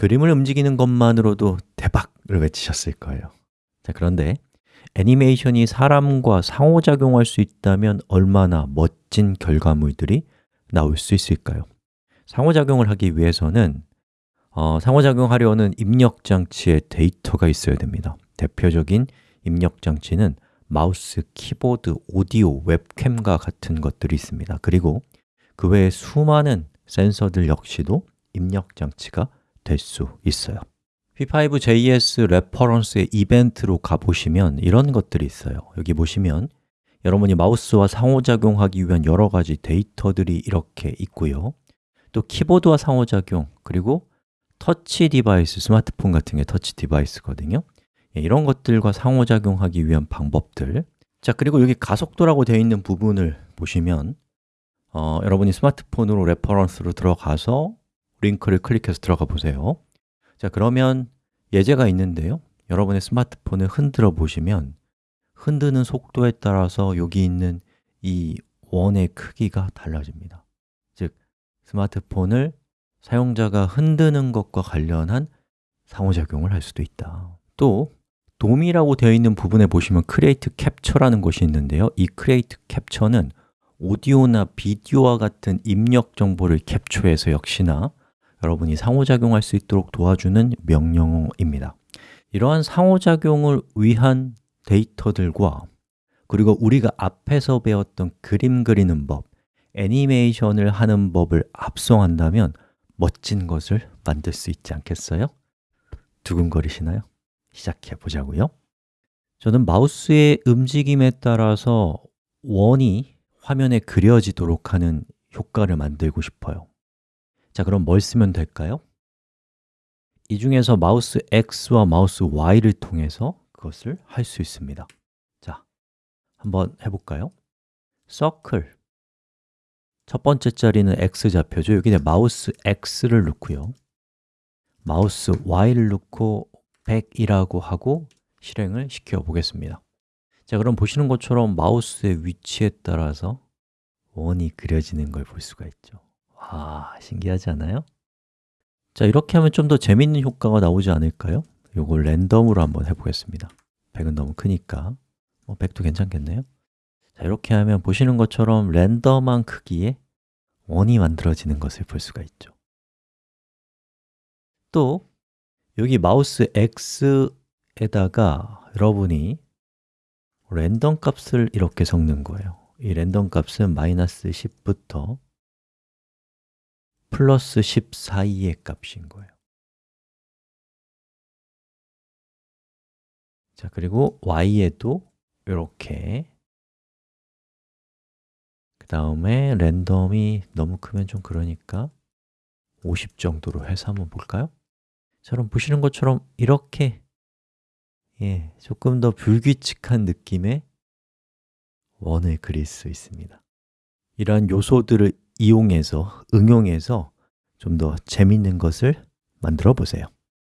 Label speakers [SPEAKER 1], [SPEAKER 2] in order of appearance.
[SPEAKER 1] 그림을 움직이는 것만으로도 대박을 외치셨을 거예요. 자, 그런데 애니메이션이 사람과 상호작용할 수 있다면 얼마나 멋진 결과물들이 나올 수 있을까요? 상호작용을 하기 위해서는 어, 상호작용하려는 입력장치에 데이터가 있어야 됩니다. 대표적인 입력장치는 마우스, 키보드, 오디오, 웹캠과 같은 것들이 있습니다. 그리고 그 외에 수많은 센서들 역시도 입력장치가 될 수 있어요. P5JS reference의 이벤트로 가보시면 이런 것들이 있어요. 여기 보시면 여러분이 마우스와 상호작용하기 위한 여러 가지 데이터들이 이렇게 있고요. 또 키보드와 상호작용, 그리고 touch device, 스마트폰 같은 게 touch device거든요. 예, 이런 것들과 상호작용하기 위한 방법들. 자, 그리고 여기 가속도라고 되어 있는 부분을 보시면 어, 여러분이 스마트폰으로 reference로 들어가서 링크를 클릭해서 들어가 보세요. 자, 그러면 예제가 있는데요. 여러분의 스마트폰을 흔들어 보시면 흔드는 속도에 따라서 여기 있는 이 원의 크기가 달라집니다. 즉, 스마트폰을 사용자가 흔드는 것과 관련한 상호작용을 할 수도 있다. 또 돔이라고 되어 있는 부분에 보시면 Create Capture라는 것이 있는데요. 이 Create Capture는 오디오나 비디오와 같은 입력 정보를 캡처해서 역시나 여러분이 상호작용할 수 있도록 도와주는 명령어입니다 이러한 상호작용을 위한 데이터들과 그리고 우리가 앞에서 배웠던 그림 그리는 법, 애니메이션을 하는 법을 합성한다면 멋진 것을 만들 수 있지 않겠어요? 두근거리시나요? 시작해 보자고요 저는 마우스의 움직임에 따라서 원이 화면에 그려지도록 하는 효과를 만들고 싶어요 자, 그럼 뭘 쓰면 될까요? 이 중에서 mouseX와 mouseY를 통해서 그것을 할 수 있습니다. 자, 한번 해볼까요? Circle 첫 번째 자리는 X좌표죠 여기에 mouseX를 넣고요. 마우스 Y를 넣고 100이라고 하고 실행을 시켜 보겠습니다. 자, 그럼 보시는 것처럼 마우스의 위치에 따라서 원이 그려지는 걸 볼 수가 있죠 와, 신기하지 않아요? 자, 이렇게 하면 좀 더 재밌는 효과가 나오지 않을까요? 이걸 랜덤으로 한번 해보겠습니다 100은 너무 크니까 뭐 100도 괜찮겠네요? 자, 이렇게 하면 보시는 것처럼 랜덤한 크기의 원이 만들어지는 것을 볼 수가 있죠 또 여기 마우스 X에다가 여러분이 랜덤 값을 이렇게 섞는 거예요 이 랜덤 값은 마이너스 10부터 플러스 10 사이의 값인 거예요. 자, 그리고 y에도 이렇게. 그 다음에 랜덤이 너무 크면 좀 그러니까 50 정도로 해서 한번 볼까요? 자, 그럼 보시는 것처럼 이렇게 예, 조금 더 불규칙한 느낌의 원을 그릴 수 있습니다. 이러한 요소들을 이용해서, 응용해서 좀 더 재밌는 것을 만들어 보세요